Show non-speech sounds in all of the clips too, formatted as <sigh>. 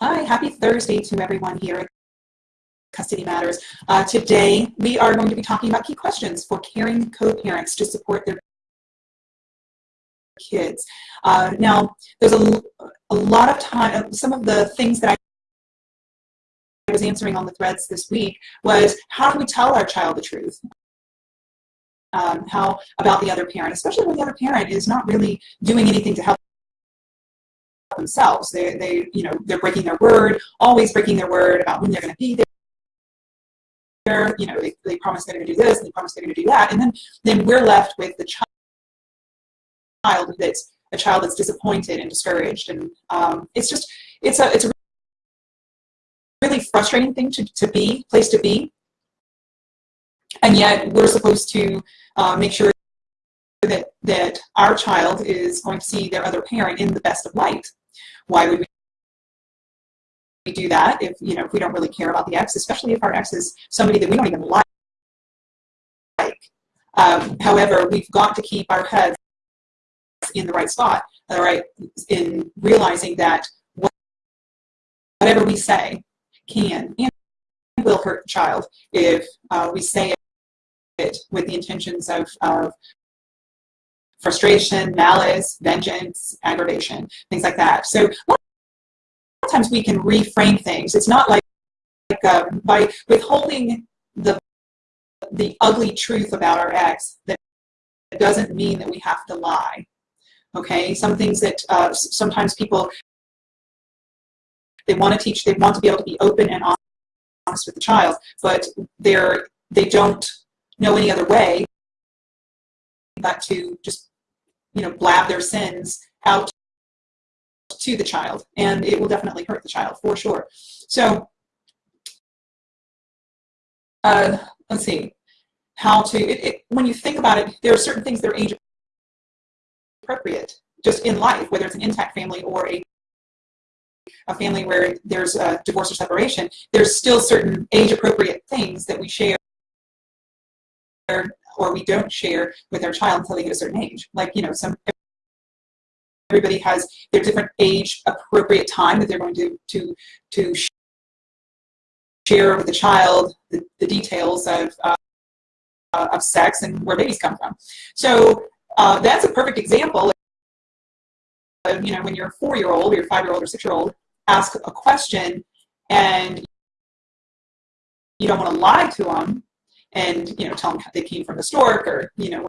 Hi, happy Thursday to everyone here at Custody Matters. Uh, today, we are going to be talking about key questions for caring co-parents to support their kids. Uh, now, there's a, a lot of time, some of the things that I was answering on the threads this week was how do we tell our child the truth? Um, how about the other parent, especially when the other parent is not really doing anything to help themselves. They, they, you know, they're breaking their word, always breaking their word about when they're going to be there. You know, they, they promise they're going to do this, they promise they're going to do that, and then then we're left with the child that's a child that's disappointed and discouraged, and um, it's just it's a it's a really frustrating thing to, to be place to be, and yet we're supposed to uh, make sure that that our child is going to see their other parent in the best of light why would we do that if, you know, if we don't really care about the ex, especially if our ex is somebody that we don't even like. Um, however, we've got to keep our heads in the right spot, all right, in realizing that whatever we say can and will hurt the child if uh, we say it with the intentions of, of frustration, malice, vengeance, aggravation, things like that. So a lot of times we can reframe things. It's not like, like uh, by withholding the the ugly truth about our ex that doesn't mean that we have to lie. Okay, some things that uh, sometimes people they want to teach, they want to be able to be open and honest with the child, but they're they don't know any other way but to just you know, blab their sins out to the child, and it will definitely hurt the child for sure. So, uh, let's see, how to, it, it, when you think about it, there are certain things that are age appropriate just in life, whether it's an intact family or a a family where there's a divorce or separation, there's still certain age appropriate things that we share or we don't share with our child until they get a certain age. Like, you know, some everybody has their different age appropriate time that they're going to to to share with the child the, the details of uh, of sex and where babies come from. So uh, that's a perfect example of, you know, when your four-year-old or your five-year-old or six-year-old ask a question and you don't want to lie to them and you know tell them they came from a stork or you know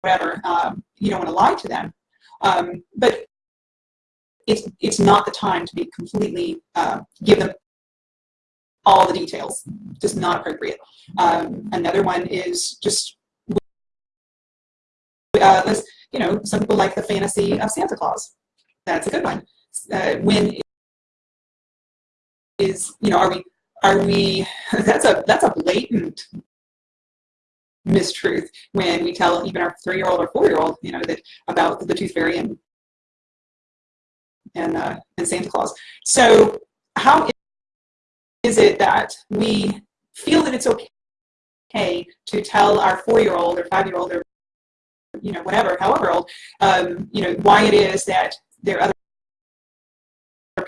whatever. Um, you don't want to lie to them, um, but it's it's not the time to be completely uh, give them all the details. Just not appropriate. Um, another one is just uh, you know some people like the fantasy of Santa Claus. That's a good one. Uh, when is you know are we are we <laughs> that's a that's a blatant mistruth when we tell even our three-year-old or four-year-old you know that about the tooth fairy and and, uh, and Santa Claus. So how is it that we feel that it's okay to tell our four-year-old or five-year-old or you know whatever, however old, um, you know why it is that their other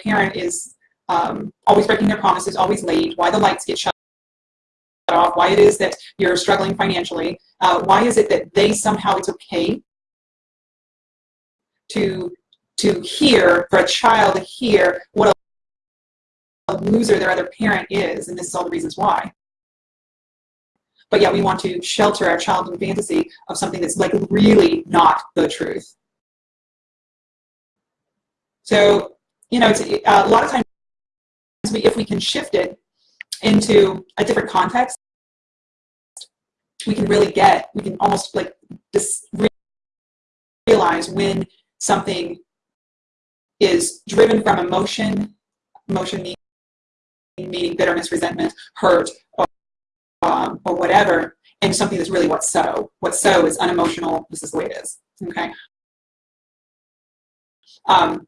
parent is um, always breaking their promises, always late, why the lights get shut off, why it is that you're struggling financially, uh, why is it that they somehow it's okay to to hear for a child to hear what a loser their other parent is, and this is all the reasons why. But yet we want to shelter our child in fantasy of something that's like really not the truth. So, you know, it's, uh, a lot of times if we can shift it into a different context, we can really get, we can almost like dis realize when something is driven from emotion, emotion meaning, meaning bitterness, resentment, hurt, or, um, or whatever, and something that's really what's so. What's so is unemotional, this is the way it is, okay? Um,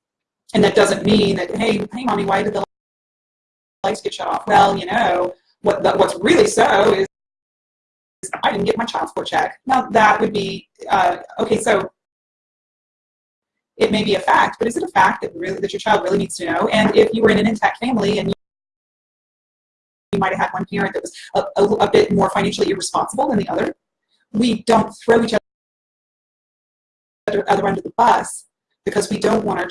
and that doesn't mean that, hey, hey, mommy, why did the lights get shut off. Well, you know, what the, what's really so is I didn't get my child support check. Now that would be, uh, okay, so it may be a fact, but is it a fact that really that your child really needs to know? And if you were in an intact family and you, might have had one parent that was a, a, a bit more financially irresponsible than the other, we don't throw each other other under the bus because we don't want our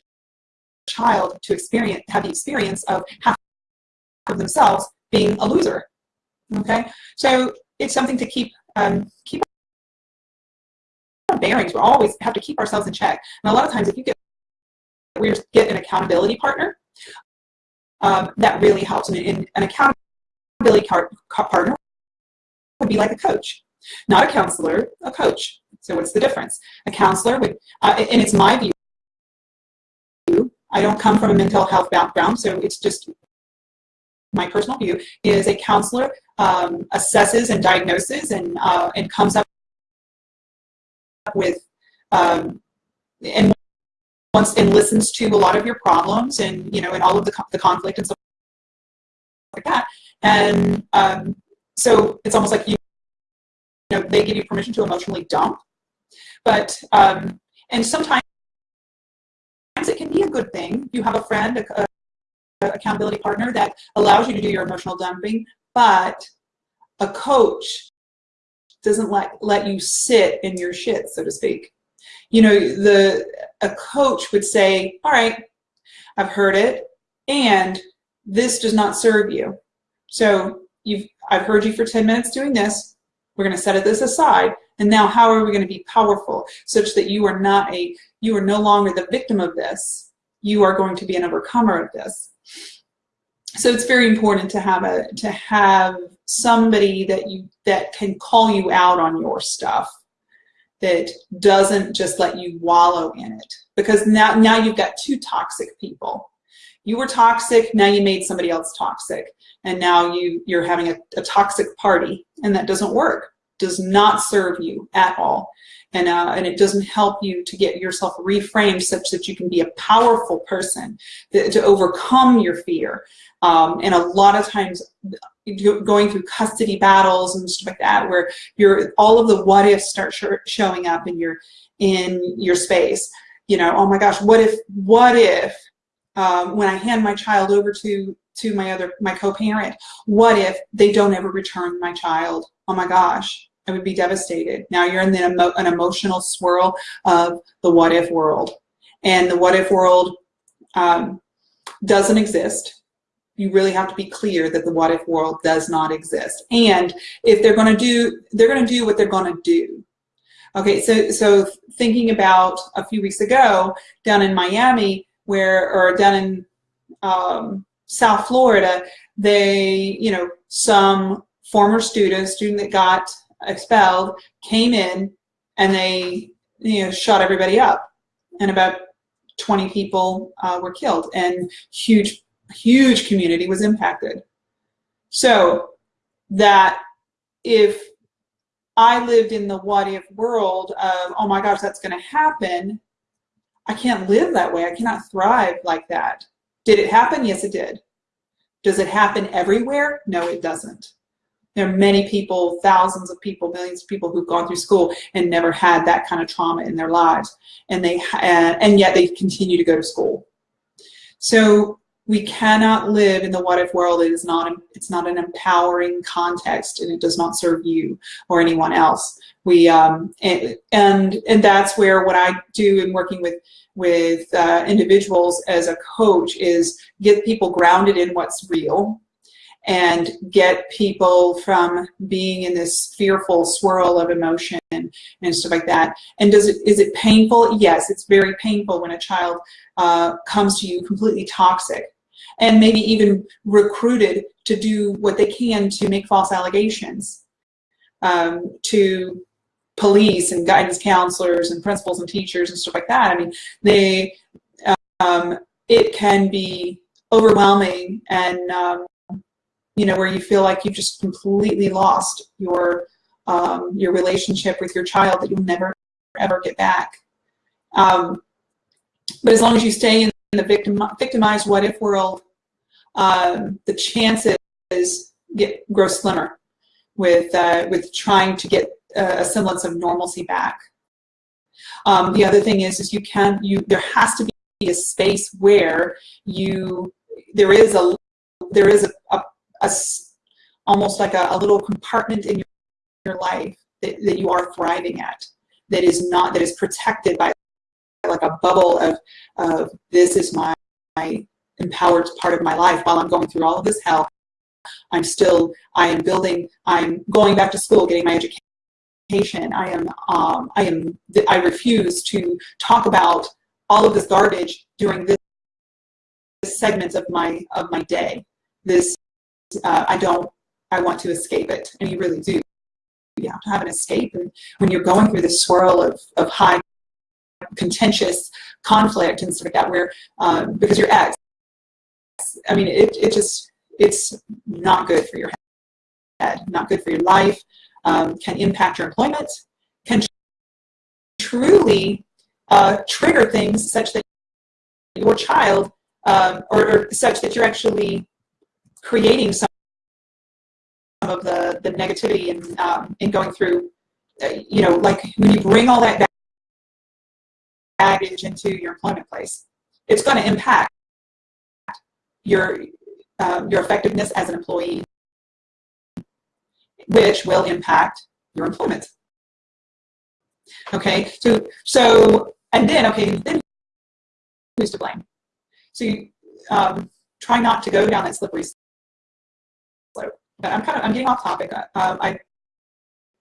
child to experience have the experience of half of themselves being a loser. Okay, so it's something to keep um, keep our bearings. We always have to keep ourselves in check. And a lot of times, if you get we get an accountability partner, um, that really helps. And an accountability partner would be like a coach, not a counselor, a coach. So what's the difference? A counselor would, uh, and it's my view. I don't come from a mental health background, so it's just my personal view, is a counselor um, assesses and diagnoses and, uh, and comes up with um, and once and listens to a lot of your problems and you know and all of the, the conflict and stuff like that. And um, so it's almost like you, you know they give you permission to emotionally dump. But um, and sometimes it can be a good thing. You have a friend a, accountability partner that allows you to do your emotional dumping, but a coach doesn't let, let you sit in your shit, so to speak. You know, the a coach would say, all right, I've heard it, and this does not serve you. So you've I've heard you for 10 minutes doing this. We're going to set this aside. And now how are we going to be powerful such that you are not a you are no longer the victim of this. You are going to be an overcomer of this so it's very important to have a to have somebody that you that can call you out on your stuff that doesn't just let you wallow in it. Because now now you've got two toxic people. You were toxic now you made somebody else toxic. And now you you're having a, a toxic party and that doesn't work does not serve you at all and, uh, and it doesn't help you to get yourself reframed such that you can be a powerful person to, to overcome your fear. Um, and a lot of times going through custody battles and stuff like that where you're all of the what ifs start sh showing up in your in your space. You know oh my gosh what if what if um, when I hand my child over to to my other my co-parent what if they don't ever return my child? Oh my gosh I would be devastated. Now you're in the emo an emotional swirl of the what if world. And the what if world um, doesn't exist. You really have to be clear that the what if world does not exist. And if they're going to do, they're to do what they're going to do. Okay, so so thinking about a few weeks ago down in Miami, where or down in um, South Florida, they, you know, some former student, student that got expelled, came in, and they you know shot everybody up, and about 20 people uh, were killed, and huge huge community was impacted. So that if I lived in the what if world of, oh my gosh, that's going to happen, I can't live that way. I cannot thrive like that. Did it happen? Yes, it did. Does it happen everywhere? No, it doesn't. There are many people, thousands of people, millions of people who've gone through school and never had that kind of trauma in their lives, and they uh, and yet they continue to go to school. So we cannot live in the what if world. It is not it's not an empowering context, and it does not serve you or anyone else. We um, and and and that's where what I do in working with with uh, individuals as a coach is get people grounded in what's real and get people from being in this fearful swirl of emotion and stuff like that. And does it is it painful? Yes, it's very painful when a child uh, comes to you completely toxic and maybe even recruited to do what they can to make false allegations um, to police and guidance counselors and principals and teachers and stuff like that. I mean, they um, it can be overwhelming and um, you know, where you feel like you've just completely lost your um, your relationship with your child that you'll never ever get back. Um, but as long as you stay in the victim victimized what if world, um, the chances get grow slimmer with uh, with trying to get a semblance of normalcy back. Um, the other thing is, is you can you there has to be a space where you there is a there is a, a, a almost like a, a, little compartment in your, your life that, that you are thriving at that is not that is protected by like a bubble of of this is my, my empowered part of my life while I'm going through all of this hell I'm still, I am building, I'm going back to school, getting my education. I am, um, I am, I refuse to talk about all of this garbage during this, this segments of my, of my day. This, uh, I don't, I want to escape it. And you really do. You have to have an escape. And when you're going through this swirl of, of high contentious conflict and stuff like that, where, um, because your ex, I mean, it, it just, it's not good for your head, not good for your life, um, can impact your employment, can truly uh, trigger things such that your child, um, or, or, such that you're actually creating some of the, the negativity in, um, in going through, uh, you know, like when you bring all that baggage into your employment place, it's going to impact your um, your effectiveness as an employee, which will impact your employment. Okay, so, so and then, okay, then who's to blame? So you um, try not to go down that slippery. But I'm kind of, I'm getting off topic. Uh, um, I,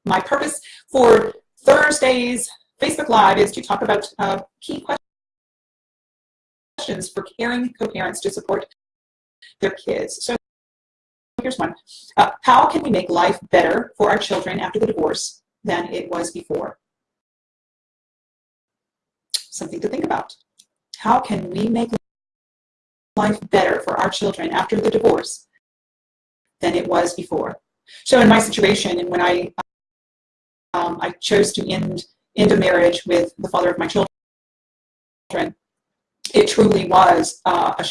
my purpose for Thursday's Facebook Live is to talk about uh, key questions for caring co-parents to support their kids. So here's one. Uh, how can we make life better for our children after the divorce than it was before? Something to think about. How can we make life better for our children after the divorce than it was before? So in my situation, and when I um, I chose to end end a marriage with the father of my children, it truly was uh, a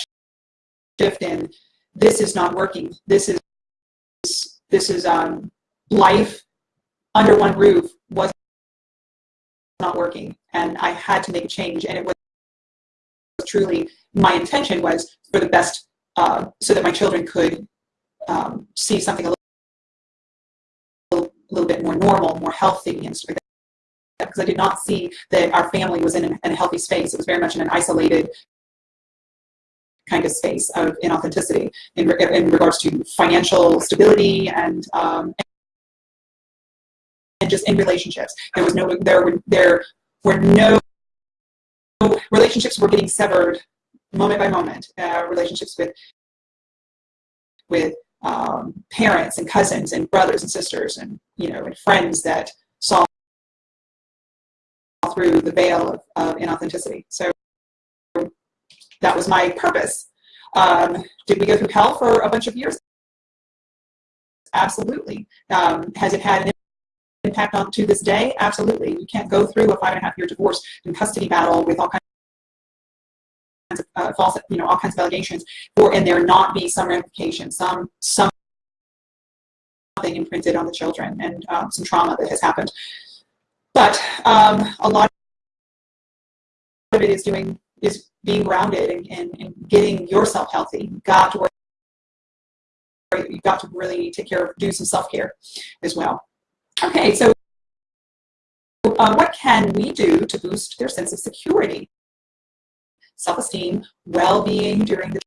shift in this is not working. This is this is um, life under one roof was not working, and I had to make a change. And it was truly my intention was for the best, uh, so that my children could um, see something a little, a little bit more normal, more healthy, and stuff like that. Because I did not see that our family was in, in a healthy space. It was very much in an isolated kind of space of inauthenticity in, in regards to financial stability and um, and just in relationships. There was no there were there were no relationships were getting severed moment by moment. Uh, relationships with with um, parents and cousins and brothers and sisters and you know and friends that saw through the veil of, of inauthenticity. So that was my purpose. Um, did we go through hell for a bunch of years? Absolutely. Um, has it had an impact on to this day? Absolutely. You can't go through a five and a half year divorce and custody battle with all kinds of uh, false, you know, all kinds of allegations, for and there not be some ramification, some something imprinted on the children, and um, some trauma that has happened. But um, a lot of it is doing is being grounded and, and, and getting yourself healthy. You've got to work, you've got to really take care of, do some self-care as well. Okay, so uh, what can we do to boost their sense of security, self-esteem, well-being during the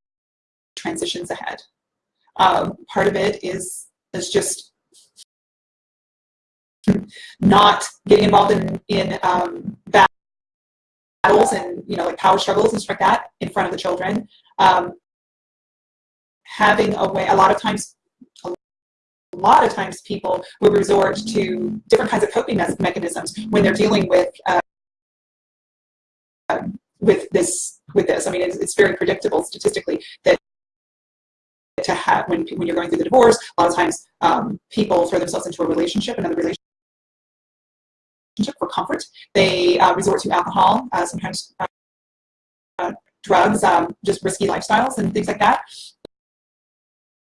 transitions ahead? Um, part of it is, is just not getting involved in, in um, battles and you know like power struggles and stuff like that in front of the children. Um, having a way, a lot of times, a lot of times people will resort to different kinds of coping mechanisms when they're dealing with uh, with this with this. I mean, it's, it's very predictable statistically that to have when when you're going through the divorce, a lot of times um, people throw themselves into a relationship, another relationship for comfort. They uh, resort to alcohol, uh, sometimes uh, drugs, um, just risky lifestyles and things like that.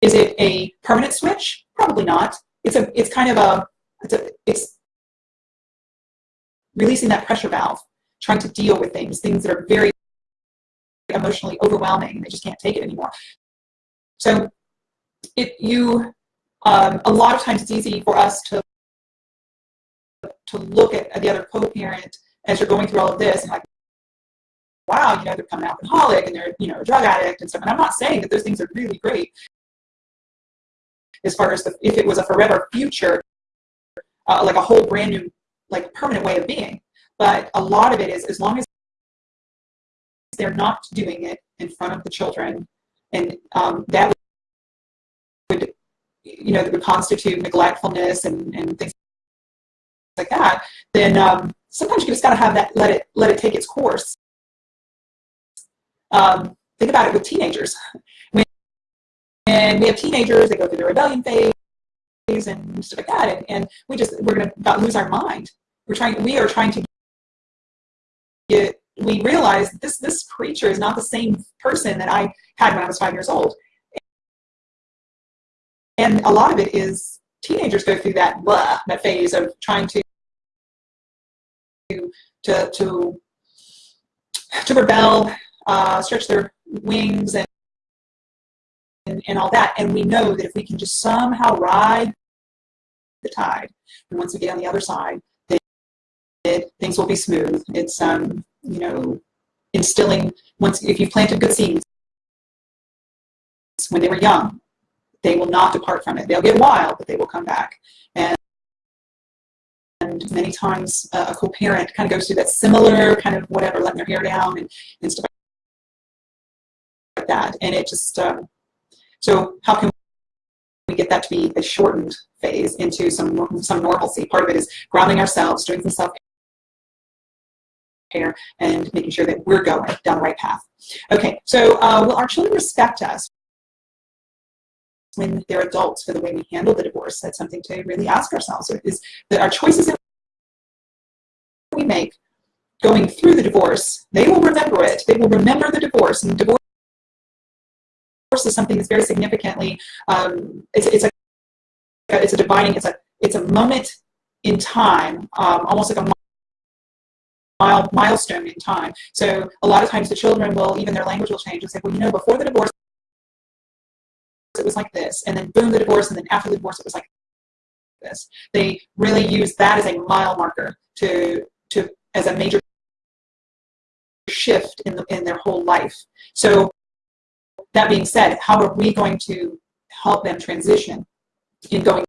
Is it a permanent switch? Probably not. It's a. It's kind of a. It's a. It's releasing that pressure valve trying to deal with things, things that are very emotionally overwhelming they just can't take it anymore. So it, you, um, a lot of times it's easy for us to, to look at the other co-parent as you're going through all of this and like, wow, you know, they're becoming alcoholic and they're, you know, a drug addict and stuff. And I'm not saying that those things are really great as far as the, if it was a forever future, uh, like a whole brand new, like permanent way of being. But a lot of it is as long as they're not doing it in front of the children, and um, that would, you know, that would constitute neglectfulness and, and things like that, then um, sometimes you just got to have that, let it, let it take its course. Um, think about it with teenagers. When, and we have teenagers, they go through the rebellion phase and stuff like that, and, and we just, we're going to lose our mind. We're trying, we are trying to we realize this this creature is not the same person that I had when I was five years old. And a lot of it is teenagers go through that blah, that phase of trying to to to to rebel, uh, stretch their wings, and, and and all that. And we know that if we can just somehow ride the tide, and once we get on the other side, it, things will be smooth. It's um you know, instilling, once if you've planted good seeds when they were young, they will not depart from it. They'll get wild, but they will come back. And, and many times uh, a co-parent kind of goes through that similar kind of whatever, letting their hair down and, and stuff like that. And it just, um, so how can we get that to be a shortened phase into some, some normalcy? Part of it is grounding ourselves, doing some self care and making sure that we're going down the right path. Okay, so uh, will our children respect us when they're adults for the way we handle the divorce? That's something to really ask ourselves. Is that our choices that we make going through the divorce, they will remember it. They will remember the divorce. And divorce is something that's very significantly, um, it's, it's, a, it's a dividing, it's a, it's a moment in time, um, almost like a mile, milestone in time. So a lot of times the children will, even their language will change and say, well, you know, before the divorce, it was like this, and then boom, the divorce, and then after the divorce, it was like this. They really use that as a mile marker to, to as a major shift in, the, in their whole life. So that being said, how are we going to help them transition in going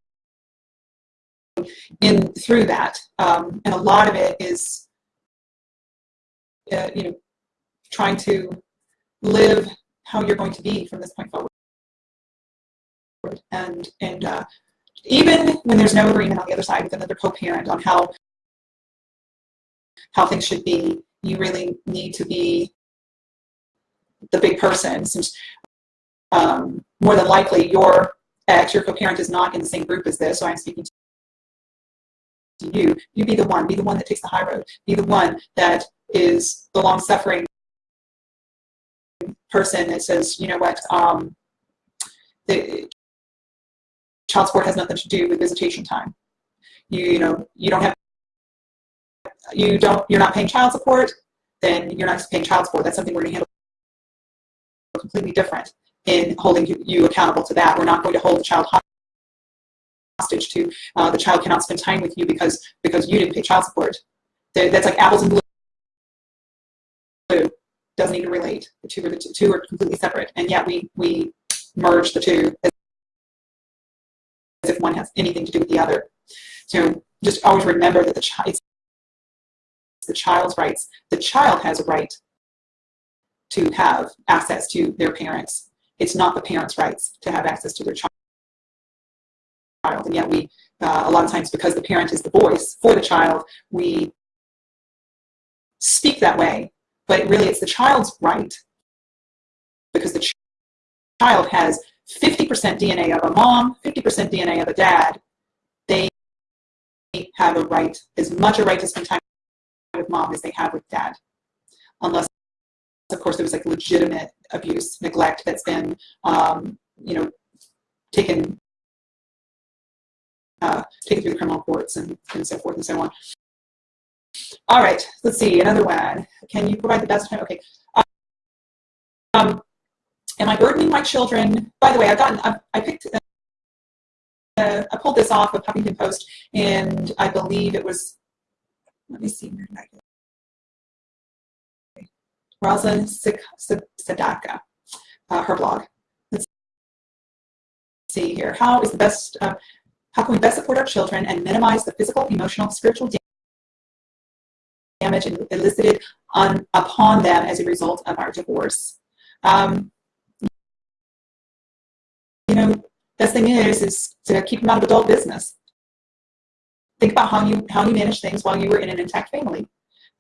in through that? Um, and a lot of it is uh, you know, trying to live how you're going to be from this point forward. And, and uh, even when there's no agreement on the other side with another co-parent on how, how things should be, you really need to be the big person since um, more than likely your ex, your co-parent is not in the same group as this, so I'm speaking to you. You be the one, be the one that takes the high road, be the one that is the long-suffering person that says, you know what, um, the child support has nothing to do with visitation time. You, you know, you don't have, you don't, you're not paying child support, then you're not paying child support. That's something we're going to handle completely different in holding you, you accountable to that. We're not going to hold the child hostage to uh, the child cannot spend time with you because because you didn't pay child support. That's like apples and doesn't even relate. The two are the two are completely separate, and yet we we merge the two as if one has anything to do with the other. So just always remember that the child the child's rights. The child has a right to have access to their parents. It's not the parents' rights to have access to their child. And yet we, uh, a lot of times because the parent is the voice for the child, we speak that way but really it's the child's right because the child has 50% DNA of a mom, 50% DNA of a dad. They have a right, as much a right to spend time with mom as they have with dad. Unless, of course, there was like legitimate abuse, neglect that's been, um, you know, taken, uh, taken through the criminal courts and, and so forth and so on. All right, let's see, another one. Can you provide the best time? Okay. Um, am I burdening my children? By the way, I've gotten, I, I picked, uh, I pulled this off of Huffington Post, and I believe it was, let me see, where Sedacca, uh, her blog. Let's see here. How is the best, uh, how can we best support our children and minimize the physical, emotional, spiritual damage elicited on, upon them as a result of our divorce? Um, you know, best thing is, is to keep them out of adult business. Think about how you, how you manage things while you were in an intact family.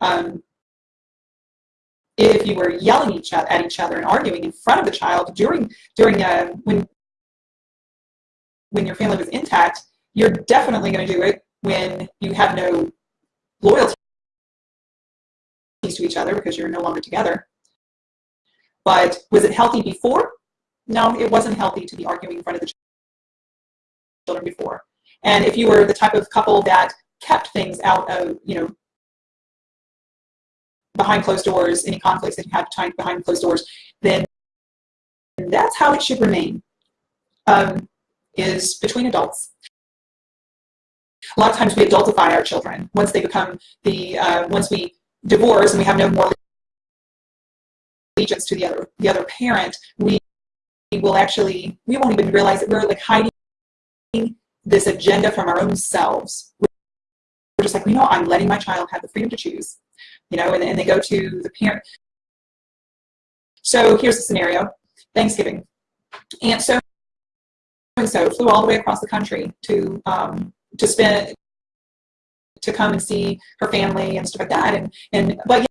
Um, if you were yelling each other, at each other and arguing in front of the child during, during uh, when, when your family was intact, you're definitely going to do it when you have no loyalty to each other because you're no longer together. But was it healthy before? No, it wasn't healthy to be arguing in front of the children before. And if you were the type of couple that kept things out of, you know, behind closed doors, any conflicts that you had behind closed doors, then that's how it should remain, um, is between adults. A lot of times we adultify our children once they become the, uh, once we divorce and we have no more allegiance to the other, the other parent, we will actually, we won't even realize that we're like hiding this agenda from our own selves. We're just like, you know, I'm letting my child have the freedom to choose, you know, and, and they go to the parent. So here's the scenario, Thanksgiving. And so and so flew all the way across the country to um, to spend to come and see her family and stuff like that. And and but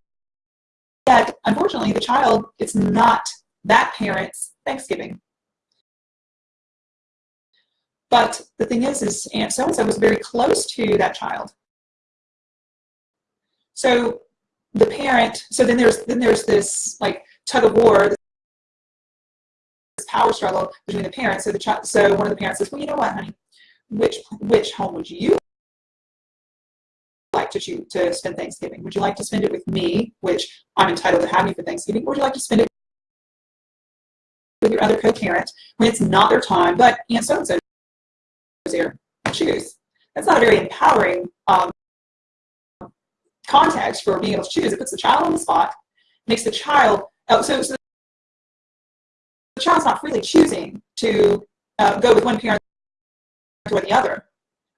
yet, unfortunately, the child it's not that parent's Thanksgiving. But the thing is, is Aunt so-and-so was very close to that child. So the parent, so then there's then there's this like tug of war, this power struggle between the parents. So the child, so one of the parents says, well, you know what, honey, which which home would you to to spend Thanksgiving? Would you like to spend it with me, which I'm entitled to have you for Thanksgiving, or would you like to spend it with your other co-parent when it's not their time, but Aunt so-and-so there, choose. That's not a very empowering um, context for being able to choose. It puts the child on the spot, makes the child, oh, so, so the child's not freely choosing to uh, go with one parent or the other.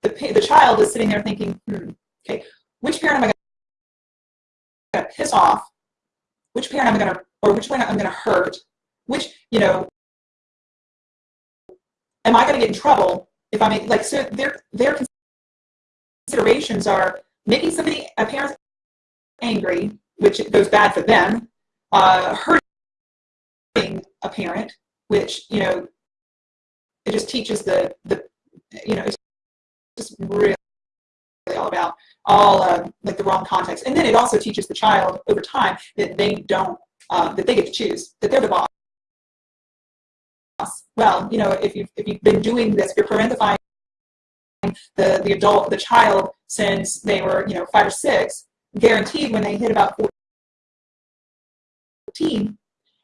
The, the child is sitting there thinking, hmm, okay, which parent am I going to piss off? Which parent am I going to, or which parent I'm going to hurt? Which, you know, am I going to get in trouble if I make, like, so their, their considerations are making somebody, a parent angry, which goes bad for them, uh, hurting a parent, which, you know, it just teaches the, the you know, it's just really about all uh, like the wrong context. And then it also teaches the child over time that they don't, uh, that they get to choose, that they're the boss. Well, you know, if you've, if you've been doing this, you're parentifying the, the adult, the child since they were, you know, five or six, guaranteed when they hit about 14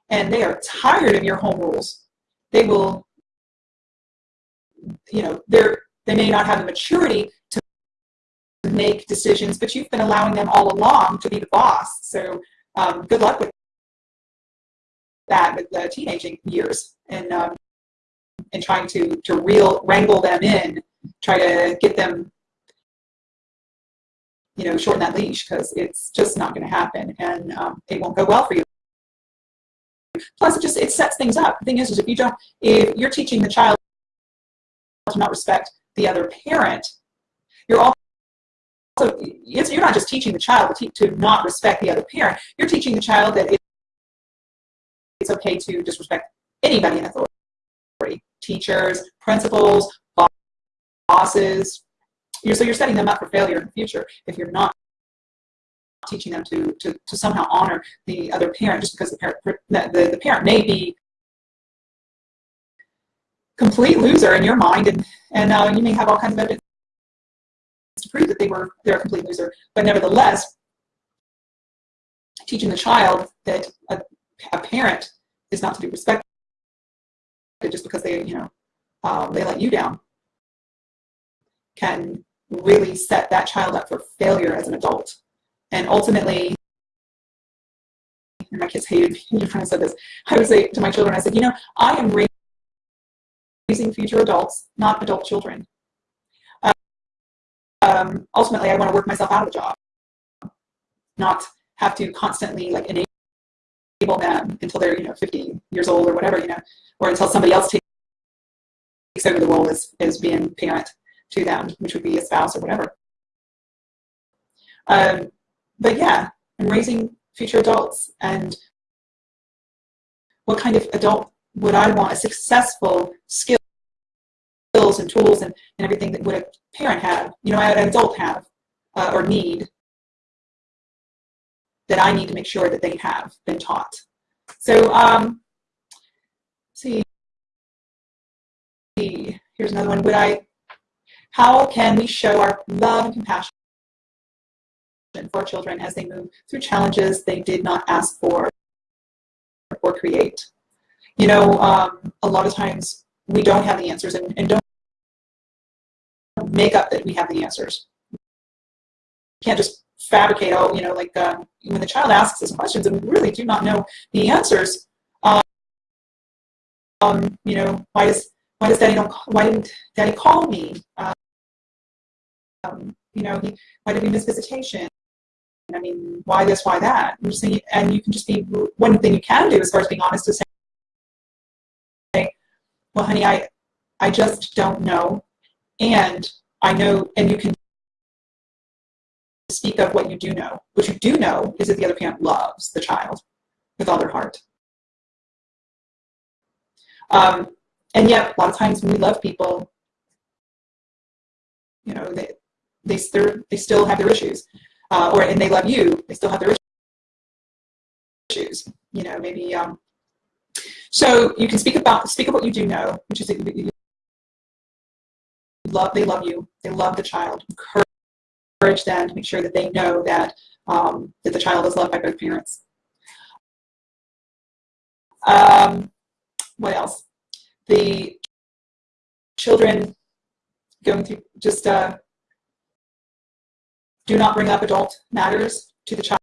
and they are tired of your home rules, they will, you know, they're, they may not have the maturity make decisions, but you've been allowing them all along to be the boss. So um, good luck with that with the teenaging years and um, and trying to to real wrangle them in, try to get them you know shorten that leash because it's just not going to happen and um, it won't go well for you. Plus, it just it sets things up. The thing is, is if you don't, if you're teaching the child to not respect the other parent, you're also you're not just teaching the child to, to not respect the other parent. You're teaching the child that it's okay to disrespect anybody in authority, teachers, principals, bosses. You're, so you're setting them up for failure in the future if you're not teaching them to, to, to somehow honor the other parent just because the parent, the, the parent may be complete loser in your mind and, and uh, you may have all kinds of evidence to prove that they were they're a complete loser but nevertheless teaching the child that a, a parent is not to be respected just because they, you know, um, they let you down can really set that child up for failure as an adult. And ultimately, and my kids hated me <laughs> when I said this, I would say to my children, I said, you know, I am raising future adults, not adult children. Um, ultimately, I want to work myself out of a job, not have to constantly like enable them until they're, you know, 50 years old or whatever, you know, or until somebody else takes over the role as, as being parent to them, which would be a spouse or whatever. Um, but yeah, I'm raising future adults and what kind of adult would I want a successful skills and tools and, and everything that would a parent have, you know, an adult have uh, or need that I need to make sure that they have been taught. So, um, see, here's another one. Would I how can we show our love and compassion for children as they move through challenges they did not ask for or create? You know, um, a lot of times we don't have the answers and, and don't make up that we have the answers. We can't just fabricate, oh, you know, like um, when the child asks us questions and we really do not know the answers, um, um, you know, why does why does daddy don't why didn't daddy call me? Um, you know, he, why did we miss visitation? I mean, why this, why that? Saying, and you can just be, one thing you can do as far as being honest is say, well, honey, I, I just don't know. And I know, and you can speak of what you do know. What you do know is that the other parent loves the child with all their heart. Um, and yet, a lot of times when we love people, you know, they, they still they still have their issues, uh, or and they love you, they still have their issues. You know, maybe. Um, so you can speak about speak of what you do know, which is love they love you, they love the child. Encourage them to make sure that they know that um, that the child is loved by both parents. Um, what else? The children going through just uh, do not bring up adult matters to the child.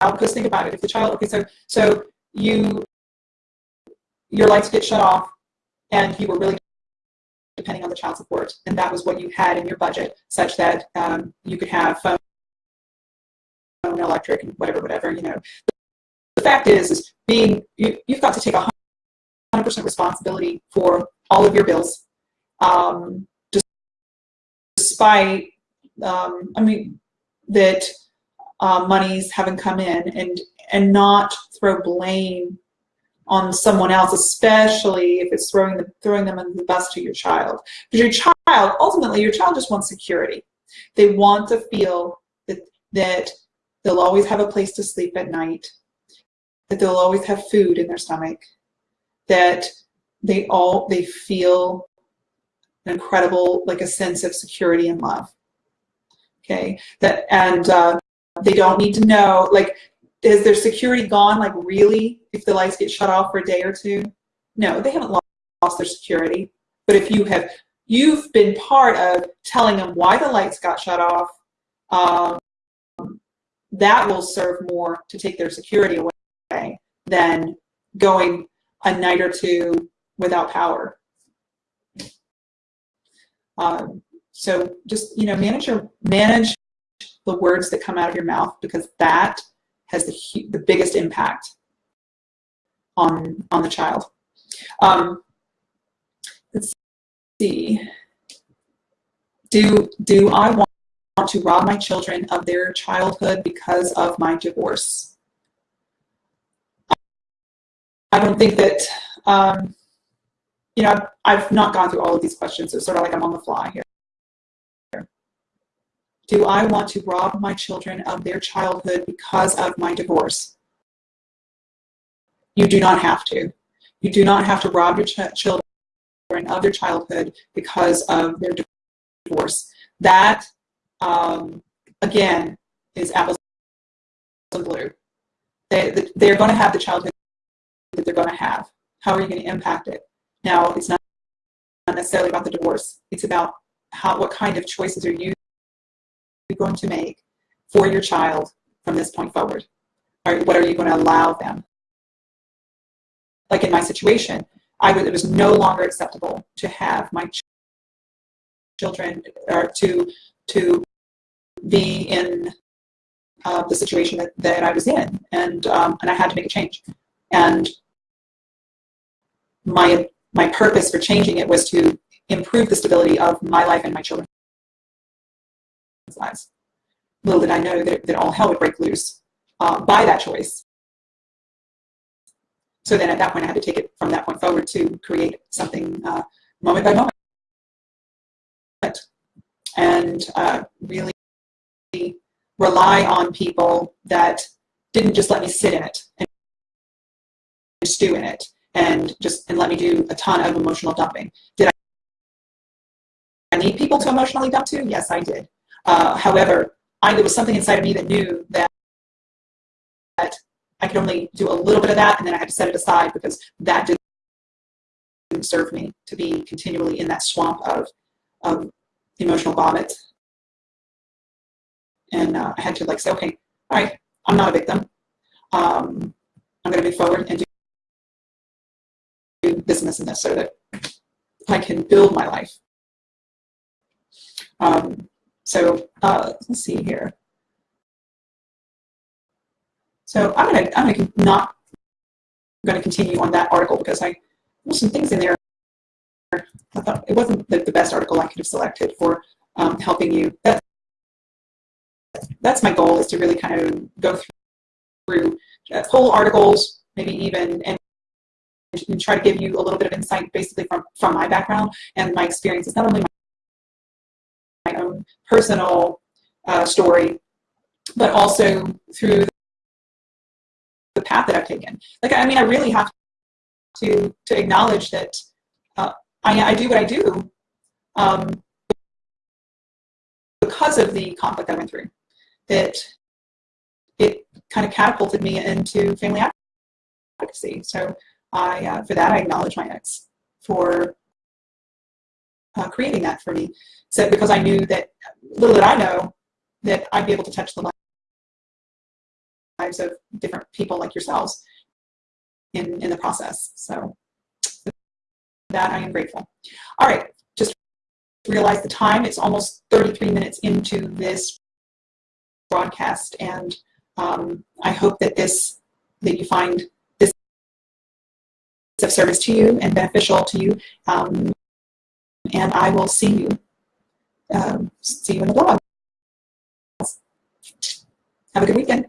Because think about it, if the child, okay, so so you your lights get shut off and you were really depending on the child support and that was what you had in your budget such that um, you could have phone, electric and whatever whatever you know. The fact is is being you, you've got to take 100% responsibility for all of your bills. Um, despite um, I mean, that uh, monies haven't come in and, and not throw blame on someone else, especially if it's throwing, the, throwing them under the bus to your child. Because your child, ultimately, your child just wants security. They want to feel that, that they'll always have a place to sleep at night, that they'll always have food in their stomach, that they all they feel an incredible like a sense of security and love okay that and uh, they don't need to know like is their security gone like really if the lights get shut off for a day or two? No they haven't lost their security. But if you have you've been part of telling them why the lights got shut off um, that will serve more to take their security away than going a night or two without power. Um, so just, you know, manage your, manage the words that come out of your mouth because that has the, the biggest impact on, on the child. Um, let's see. Do, do I want to rob my children of their childhood because of my divorce? I don't think that, um, you know, I've not gone through all of these questions, so it's sort of like I'm on the fly here. Do I want to rob my children of their childhood because of my divorce? You do not have to. You do not have to rob your ch children of their childhood because of their divorce. That, um, again, is apples and blue. They, they're going to have the childhood that they're going to have. How are you going to impact it? Now, it's not necessarily about the divorce. It's about how, what kind of choices are you going to make for your child from this point forward? Or what are you going to allow them? Like in my situation, I was, it was no longer acceptable to have my ch children or to to be in uh, the situation that, that I was in, and um, and I had to make a change. And my my purpose for changing it was to improve the stability of my life and my children's Little did I know that, that all hell would break loose uh, by that choice. So then at that point, I had to take it from that point forward to create something uh, moment by moment. And uh, really rely on people that didn't just let me sit in it and stew in it and just and let me do a ton of emotional dumping. Did I need people to emotionally dump to? Yes, I did. Uh, however, I, there was something inside of me that knew that, that I could only do a little bit of that and then I had to set it aside because that didn't serve me to be continually in that swamp of, of emotional vomit. And uh, I had to like say, okay, all right, I'm not a victim. Um, I'm going to move forward and do this and this and this so that I can build my life. Um, so uh, let's see here. So I'm gonna I'm gonna not going to continue on that article because I there's some things in there. I thought it wasn't the, the best article I could have selected for um, helping you. That, that's my goal is to really kind of go through uh, whole articles, maybe even and and try to give you a little bit of insight basically from, from my background and my experiences, not only my, my own personal uh, story, but also through the path that I've taken. Like, I mean, I really have to, to acknowledge that uh, I, I do what I do um, because of the conflict I went through. That it kind of catapulted me into family advocacy. So I, uh, for that, I acknowledge my ex for uh, creating that for me. So because I knew that, little did I know, that I'd be able to touch the lives of different people like yourselves in, in the process. So that I am grateful. All right, just realize the time. It's almost 33 minutes into this broadcast, and um, I hope that this that you find this of service to you and beneficial to you. Um, and I will see you. Um, see you in the blog. Have a good weekend.